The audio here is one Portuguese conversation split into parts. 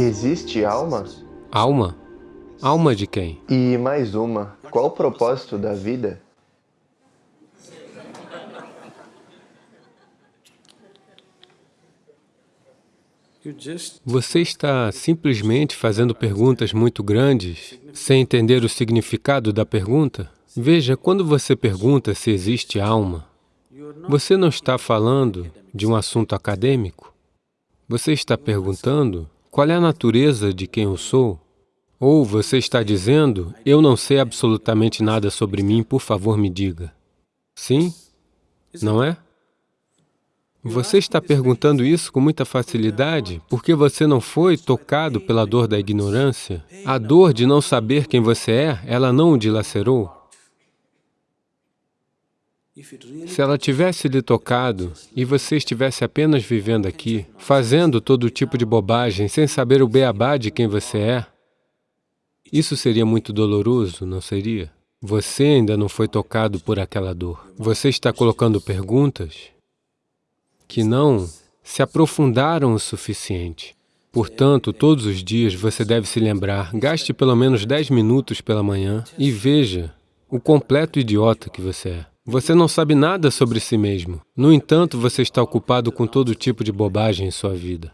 Existe alma? Alma? Alma de quem? E mais uma, qual o propósito da vida? Você está simplesmente fazendo perguntas muito grandes, sem entender o significado da pergunta? Veja, quando você pergunta se existe alma, você não está falando de um assunto acadêmico. Você está perguntando qual é a natureza de quem eu sou? Ou você está dizendo, eu não sei absolutamente nada sobre mim, por favor me diga. Sim? Não é? Você está perguntando isso com muita facilidade porque você não foi tocado pela dor da ignorância. A dor de não saber quem você é, ela não o dilacerou. Se ela tivesse lhe tocado e você estivesse apenas vivendo aqui, fazendo todo tipo de bobagem, sem saber o beabá de quem você é, isso seria muito doloroso, não seria? Você ainda não foi tocado por aquela dor. Você está colocando perguntas que não se aprofundaram o suficiente. Portanto, todos os dias você deve se lembrar, gaste pelo menos 10 minutos pela manhã e veja o completo idiota que você é. Você não sabe nada sobre si mesmo. No entanto, você está ocupado com todo tipo de bobagem em sua vida.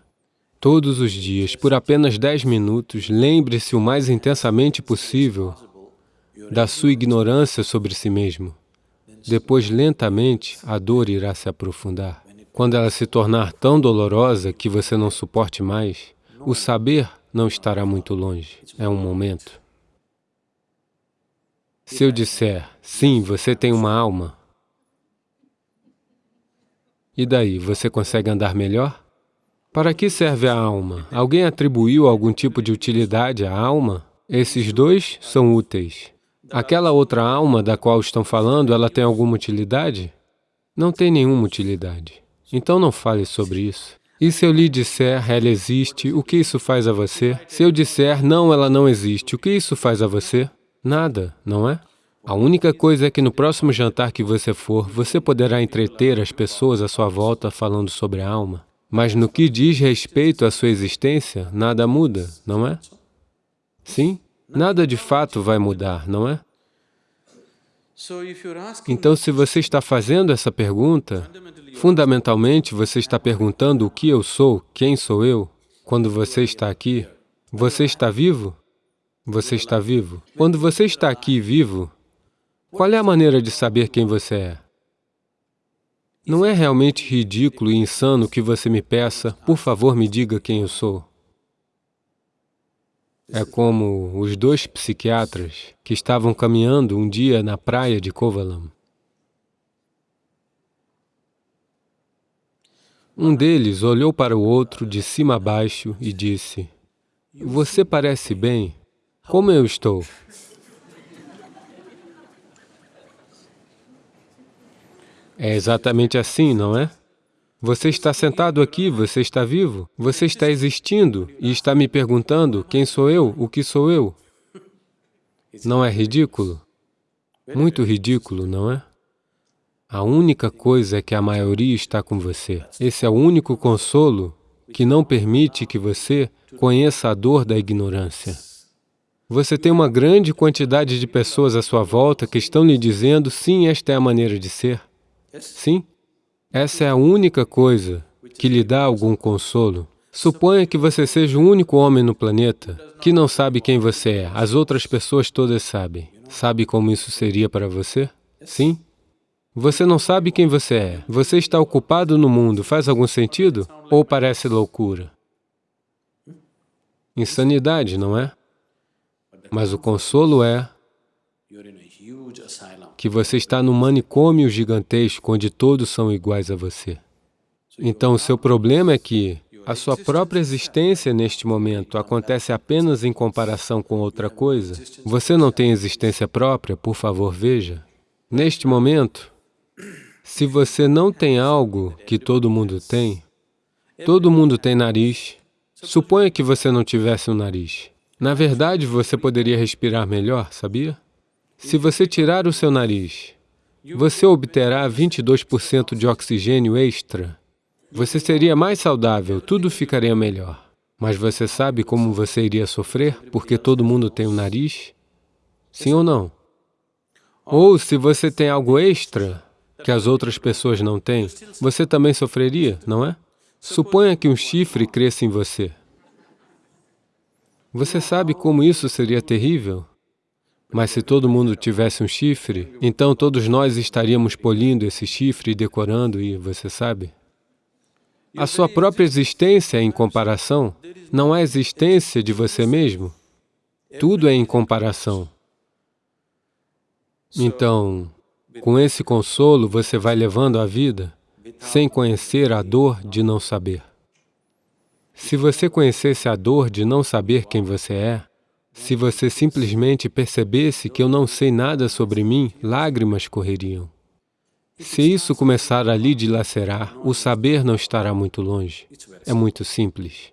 Todos os dias, por apenas 10 minutos, lembre-se o mais intensamente possível da sua ignorância sobre si mesmo. Depois, lentamente, a dor irá se aprofundar. Quando ela se tornar tão dolorosa que você não suporte mais, o saber não estará muito longe, é um momento. Se eu disser, sim, você tem uma alma, e daí, você consegue andar melhor? Para que serve a alma? Alguém atribuiu algum tipo de utilidade à alma? Esses dois são úteis. Aquela outra alma da qual estão falando, ela tem alguma utilidade? Não tem nenhuma utilidade. Então não fale sobre isso. E se eu lhe disser, ela existe, o que isso faz a você? Se eu disser, não, ela não existe, o que isso faz a você? Nada, não é? A única coisa é que no próximo jantar que você for, você poderá entreter as pessoas à sua volta falando sobre a alma. Mas no que diz respeito à sua existência, nada muda, não é? Sim? Nada de fato vai mudar, não é? Então, se você está fazendo essa pergunta, fundamentalmente você está perguntando o que eu sou, quem sou eu. Quando você está aqui, você está vivo? Você está vivo. Quando você está aqui vivo, qual é a maneira de saber quem você é? Não é realmente ridículo e insano que você me peça, por favor, me diga quem eu sou? É como os dois psiquiatras que estavam caminhando um dia na praia de Kovalam. Um deles olhou para o outro de cima a baixo e disse, Você parece bem. Como eu estou? É exatamente assim, não é? Você está sentado aqui, você está vivo, você está existindo e está me perguntando quem sou eu, o que sou eu. Não é ridículo? Muito ridículo, não é? A única coisa é que a maioria está com você. Esse é o único consolo que não permite que você conheça a dor da ignorância. Você tem uma grande quantidade de pessoas à sua volta que estão lhe dizendo, sim, esta é a maneira de ser. Sim, essa é a única coisa que lhe dá algum consolo. Suponha que você seja o único homem no planeta que não sabe quem você é. As outras pessoas todas sabem. Sabe como isso seria para você? Sim? Você não sabe quem você é. Você está ocupado no mundo. Faz algum sentido? Ou parece loucura? Insanidade, não é? Mas o consolo é que você está num manicômio gigantesco onde todos são iguais a você. Então, o seu problema é que a sua própria existência neste momento acontece apenas em comparação com outra coisa. Você não tem existência própria, por favor, veja. Neste momento, se você não tem algo que todo mundo tem, todo mundo tem nariz, suponha que você não tivesse um nariz. Na verdade, você poderia respirar melhor, sabia? Se você tirar o seu nariz, você obterá 22% de oxigênio extra. Você seria mais saudável, tudo ficaria melhor. Mas você sabe como você iria sofrer porque todo mundo tem um nariz? Sim ou não? Ou se você tem algo extra que as outras pessoas não têm, você também sofreria, não é? Suponha que um chifre cresça em você. Você sabe como isso seria terrível? Mas se todo mundo tivesse um chifre, então todos nós estaríamos polindo esse chifre e decorando e você sabe? A sua própria existência é em comparação, não há existência de você mesmo. Tudo é em comparação. Então, com esse consolo, você vai levando a vida sem conhecer a dor de não saber. Se você conhecesse a dor de não saber quem você é, se você simplesmente percebesse que eu não sei nada sobre mim, lágrimas correriam. Se isso começar a lhe dilacerar, o saber não estará muito longe. É muito simples.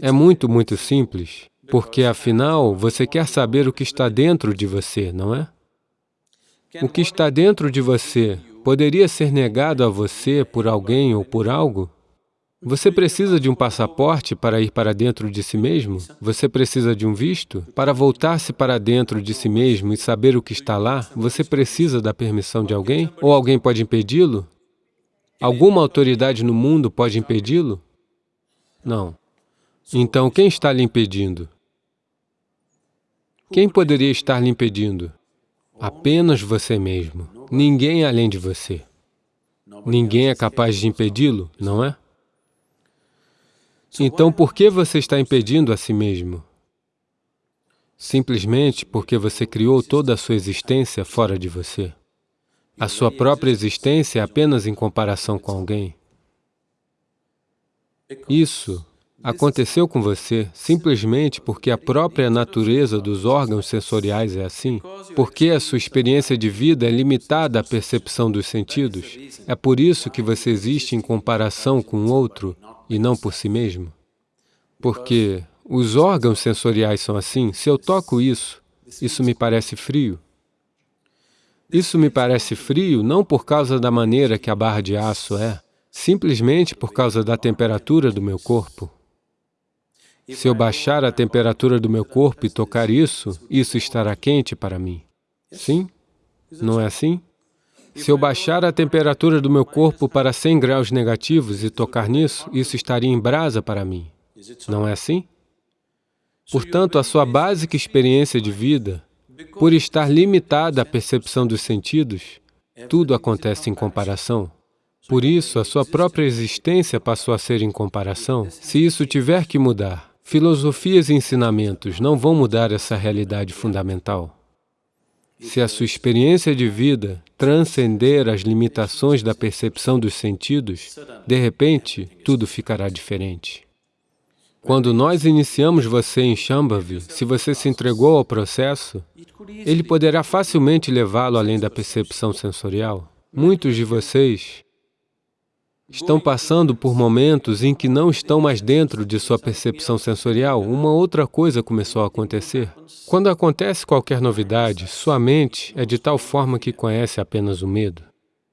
É muito, muito simples, porque afinal você quer saber o que está dentro de você, não é? O que está dentro de você poderia ser negado a você por alguém ou por algo? Você precisa de um passaporte para ir para dentro de si mesmo? Você precisa de um visto? Para voltar-se para dentro de si mesmo e saber o que está lá, você precisa da permissão de alguém? Ou alguém pode impedi-lo? Alguma autoridade no mundo pode impedi-lo? Não. Então, quem está lhe impedindo? Quem poderia estar lhe impedindo? Apenas você mesmo. Ninguém além de você. Ninguém é capaz de impedi-lo, não é? Então, por que você está impedindo a si mesmo? Simplesmente porque você criou toda a sua existência fora de você. A sua própria existência é apenas em comparação com alguém. Isso aconteceu com você simplesmente porque a própria natureza dos órgãos sensoriais é assim, porque a sua experiência de vida é limitada à percepção dos sentidos. É por isso que você existe em comparação com o outro e não por si mesmo? Porque os órgãos sensoriais são assim, se eu toco isso, isso me parece frio. Isso me parece frio não por causa da maneira que a barra de aço é, simplesmente por causa da temperatura do meu corpo. Se eu baixar a temperatura do meu corpo e tocar isso, isso estará quente para mim. Sim? Não é assim? Se eu baixar a temperatura do meu corpo para 100 graus negativos e tocar nisso, isso estaria em brasa para mim. Não é assim? Portanto, a sua básica experiência de vida, por estar limitada à percepção dos sentidos, tudo acontece em comparação. Por isso, a sua própria existência passou a ser em comparação. Se isso tiver que mudar, filosofias e ensinamentos não vão mudar essa realidade fundamental. Se a sua experiência de vida transcender as limitações da percepção dos sentidos, de repente, tudo ficará diferente. Quando nós iniciamos você em Shambhavi, se você se entregou ao processo, ele poderá facilmente levá-lo além da percepção sensorial. Muitos de vocês estão passando por momentos em que não estão mais dentro de sua percepção sensorial, uma outra coisa começou a acontecer. Quando acontece qualquer novidade, sua mente é de tal forma que conhece apenas o medo.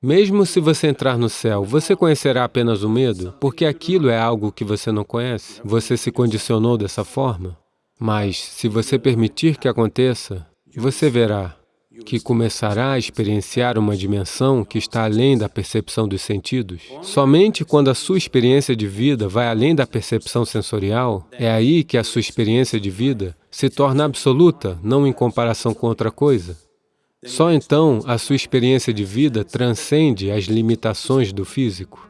Mesmo se você entrar no céu, você conhecerá apenas o medo, porque aquilo é algo que você não conhece. Você se condicionou dessa forma. Mas, se você permitir que aconteça, você verá que começará a experienciar uma dimensão que está além da percepção dos sentidos. Somente quando a sua experiência de vida vai além da percepção sensorial, é aí que a sua experiência de vida se torna absoluta, não em comparação com outra coisa. Só então a sua experiência de vida transcende as limitações do físico.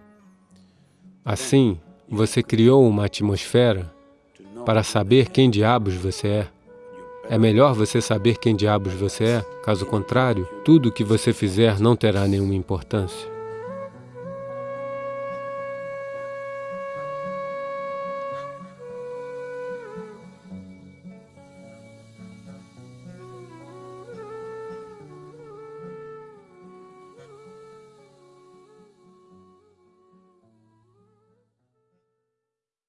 Assim, você criou uma atmosfera para saber quem diabos você é. É melhor você saber quem diabos você é, caso contrário, tudo o que você fizer não terá nenhuma importância.